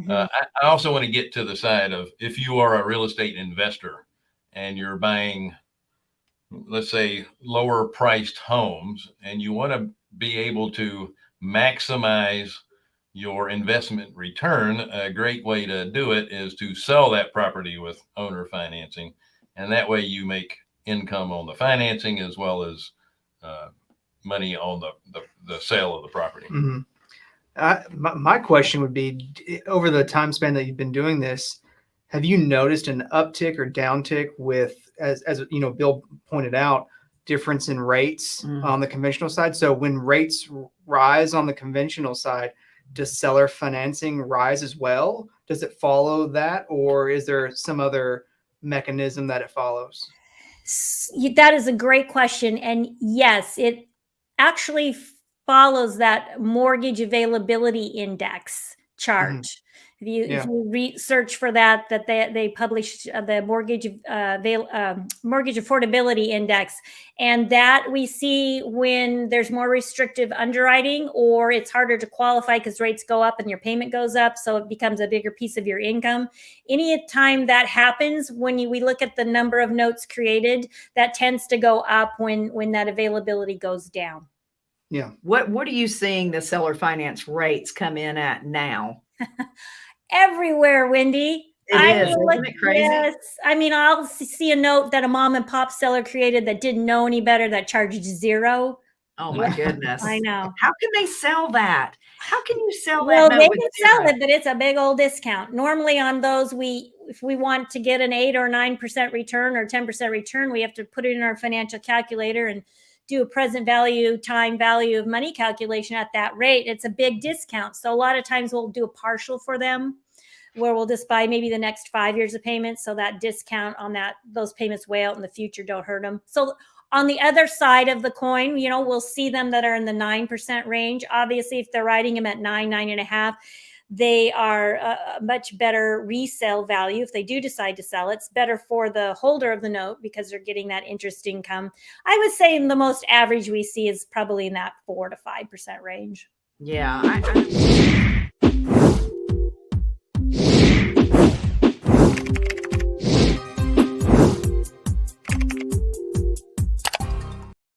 Mm-hmm. Uh, I, I also want to get to the side of if you are a real estate investor and you're buying, let's say, lower priced homes, and you want to be able to maximize your investment return, a great way to do it is to sell that property with owner financing. And that way you make income on the financing as well as uh, money on the, the, the, sale of the property. Mm-hmm. My, my question would be over the time span that you've been doing this, have you noticed an uptick or downtick with, as, as you know, Bill pointed out, difference in rates mm. on the conventional side? So when rates rise on the conventional side, does seller financing rise as well? Does it follow that, or is there some other mechanism that it follows? That is a great question. And yes, it actually follows that mortgage availability index chart. Mm-hmm. If you, yeah. if you research for that, that they, they published uh, the mortgage uh, um, mortgage affordability index, and that we see when there's more restrictive underwriting or it's harder to qualify because rates go up and your payment goes up, so it becomes a bigger piece of your income. Any time that happens, when you, we look at the number of notes created, that tends to go up when when that availability goes down. Yeah. What What are you seeing the seller finance rates come in at now? Everywhere, Wendy. It I is. Isn't it crazy? Yes. I mean, I'll see a note that a mom and pop seller created that didn't know any better that charged zero. Oh my goodness. I know. How can they sell that? How can you sell that? Well, they can sell it, but it's a big old discount. Normally on those, we if we want to get an eight or nine percent return or 10% return, we have to put it in our financial calculator and do a present value time value of money calculation at that rate, it's a big discount. So a lot of times we'll do a partial for them where we'll just buy maybe the next five years of payments. So that discount on that, those payments way out in the future don't hurt them. So on the other side of the coin, you know, we'll see them that are in the 9% range. Obviously, if they're writing them at nine, nine and a half, they are a much better resale value if they do decide to sell. It's better for the holder of the note because they're getting that interest income. I would say the most average we see is probably in that four to five percent range. Yeah, I